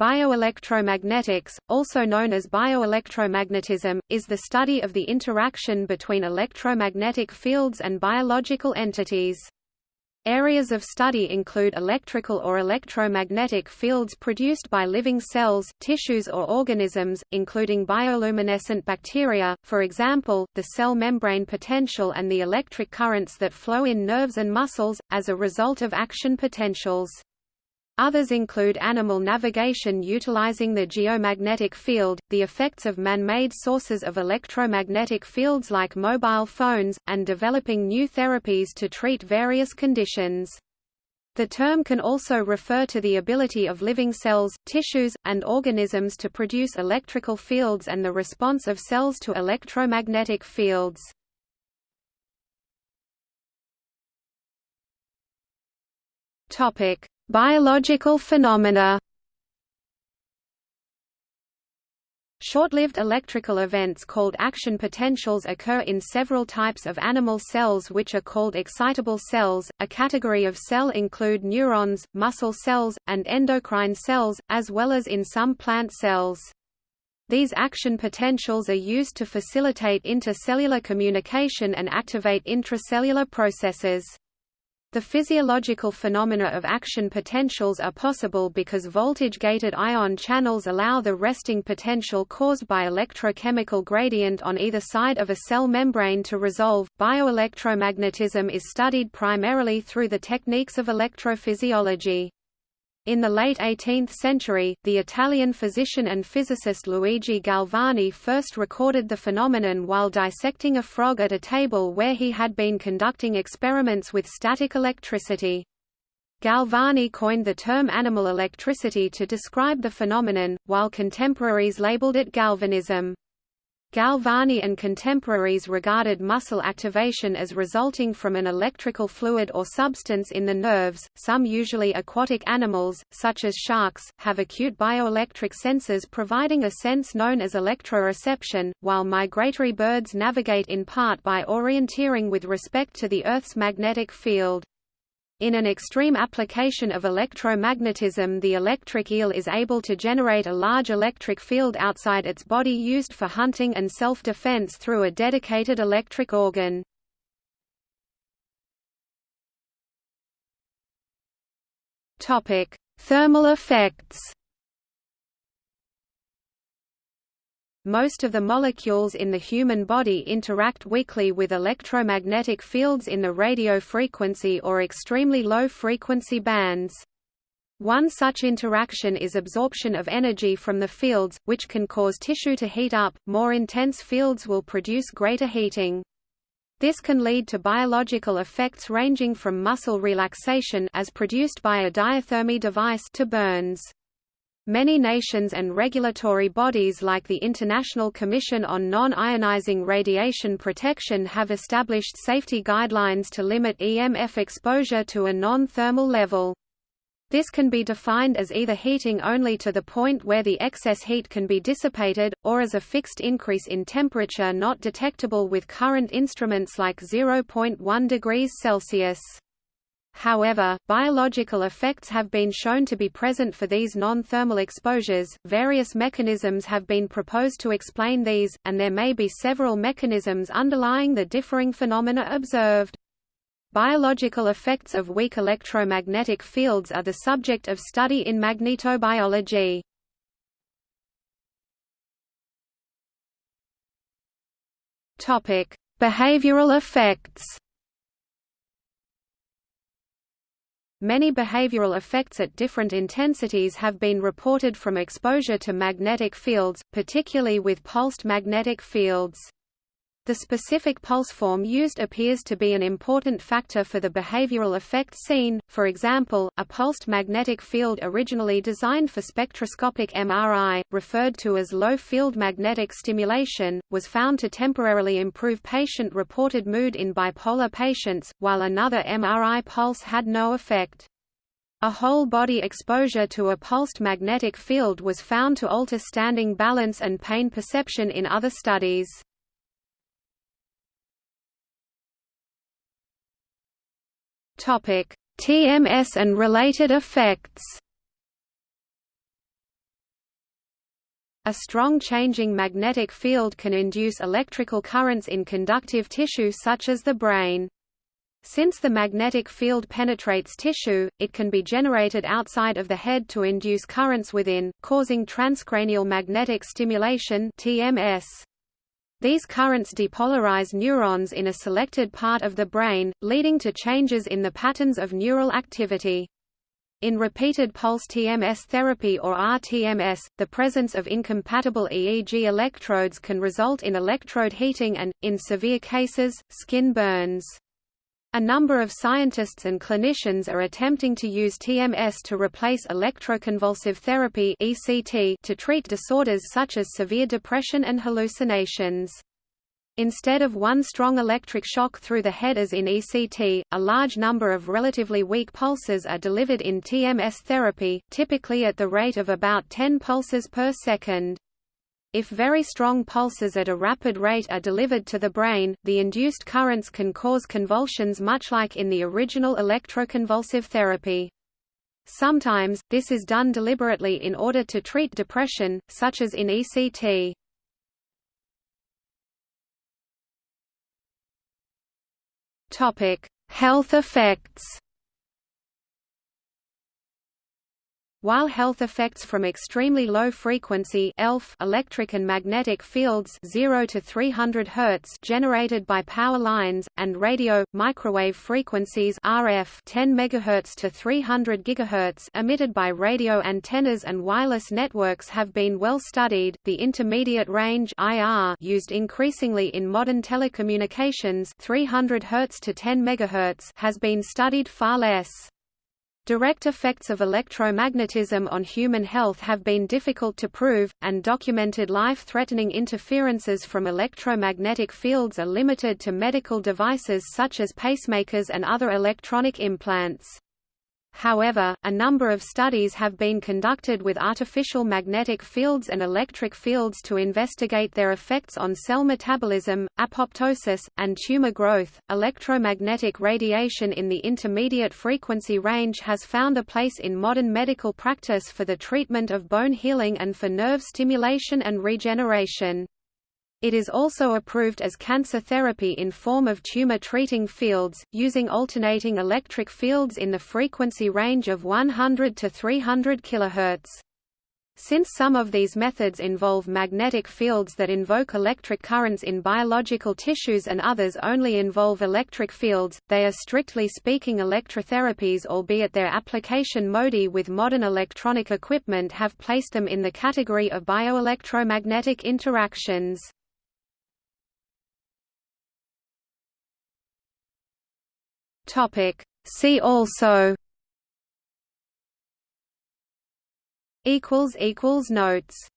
Bioelectromagnetics, also known as bioelectromagnetism, is the study of the interaction between electromagnetic fields and biological entities. Areas of study include electrical or electromagnetic fields produced by living cells, tissues or organisms, including bioluminescent bacteria, for example, the cell membrane potential and the electric currents that flow in nerves and muscles, as a result of action potentials. Others include animal navigation utilizing the geomagnetic field, the effects of man-made sources of electromagnetic fields like mobile phones, and developing new therapies to treat various conditions. The term can also refer to the ability of living cells, tissues, and organisms to produce electrical fields and the response of cells to electromagnetic fields. Topic: Biological phenomena Short-lived electrical events called action potentials occur in several types of animal cells which are called excitable cells. A category of cell include neurons, muscle cells, and endocrine cells, as well as in some plant cells. These action potentials are used to facilitate intercellular communication and activate intracellular processes. The physiological phenomena of action potentials are possible because voltage-gated ion channels allow the resting potential caused by electrochemical gradient on either side of a cell membrane to resolve. Bioelectromagnetism is studied primarily through the techniques of electrophysiology. In the late 18th century, the Italian physician and physicist Luigi Galvani first recorded the phenomenon while dissecting a frog at a table where he had been conducting experiments with static electricity. Galvani coined the term animal electricity to describe the phenomenon, while contemporaries labeled it galvanism. Galvani and contemporaries regarded muscle activation as resulting from an electrical fluid or substance in the nerves. Some usually aquatic animals, such as sharks, have acute bioelectric sensors providing a sense known as electroreception, while migratory birds navigate in part by orienteering with respect to the Earth's magnetic field. In an extreme application of electromagnetism the electric eel is able to generate a large electric field outside its body used for hunting and self-defense through a dedicated electric organ. Thermal effects Most of the molecules in the human body interact weakly with electromagnetic fields in the radio frequency or extremely low frequency bands. One such interaction is absorption of energy from the fields, which can cause tissue to heat up. More intense fields will produce greater heating. This can lead to biological effects ranging from muscle relaxation as produced by a diathermy device to burns. Many nations and regulatory bodies like the International Commission on Non-Ionizing Radiation Protection have established safety guidelines to limit EMF exposure to a non-thermal level. This can be defined as either heating only to the point where the excess heat can be dissipated, or as a fixed increase in temperature not detectable with current instruments like 0.1 degrees Celsius. However, biological effects have been shown to be present for these non-thermal exposures. Various mechanisms have been proposed to explain these, and there may be several mechanisms underlying the differing phenomena observed. Biological effects of weak electromagnetic fields are the subject of study in magnetobiology. Topic: Behavioral effects. Many behavioral effects at different intensities have been reported from exposure to magnetic fields, particularly with pulsed magnetic fields. The specific pulse form used appears to be an important factor for the behavioral effect seen, for example, a pulsed magnetic field originally designed for spectroscopic MRI, referred to as low-field magnetic stimulation, was found to temporarily improve patient-reported mood in bipolar patients, while another MRI pulse had no effect. A whole-body exposure to a pulsed magnetic field was found to alter standing balance and pain perception in other studies. TMS and related effects. A strong changing magnetic field can induce electrical currents in conductive tissue such as the brain. Since the magnetic field penetrates tissue, it can be generated outside of the head to induce currents within, causing transcranial magnetic stimulation TMS. These currents depolarize neurons in a selected part of the brain, leading to changes in the patterns of neural activity. In repeated pulse TMS therapy or RTMS, the presence of incompatible EEG electrodes can result in electrode heating and, in severe cases, skin burns. A number of scientists and clinicians are attempting to use TMS to replace electroconvulsive therapy (ECT) to treat disorders such as severe depression and hallucinations. Instead of one strong electric shock through the head as in ECT, a large number of relatively weak pulses are delivered in TMS therapy, typically at the rate of about 10 pulses per second. If very strong pulses at a rapid rate are delivered to the brain, the induced currents can cause convulsions much like in the original electroconvulsive therapy. Sometimes, this is done deliberately in order to treat depression, such as in ECT. Health effects. While health effects from extremely low frequency ELF electric and magnetic fields 0 to 300 Hz generated by power lines and radio microwave frequencies RF 10 MHz to 300 GHz emitted by radio antennas and wireless networks have been well studied, the intermediate range IR used increasingly in modern telecommunications 300 Hz to 10 MHz has been studied far less. Direct effects of electromagnetism on human health have been difficult to prove, and documented life-threatening interferences from electromagnetic fields are limited to medical devices such as pacemakers and other electronic implants. However, a number of studies have been conducted with artificial magnetic fields and electric fields to investigate their effects on cell metabolism, apoptosis, and tumor growth. Electromagnetic radiation in the intermediate frequency range has found a place in modern medical practice for the treatment of bone healing and for nerve stimulation and regeneration. It is also approved as cancer therapy in form of tumor-treating fields, using alternating electric fields in the frequency range of 100 to 300 kHz. Since some of these methods involve magnetic fields that invoke electric currents in biological tissues and others only involve electric fields, they are strictly speaking electrotherapies albeit their application modi with modern electronic equipment have placed them in the category of bioelectromagnetic interactions. Topic. See also equals equals notes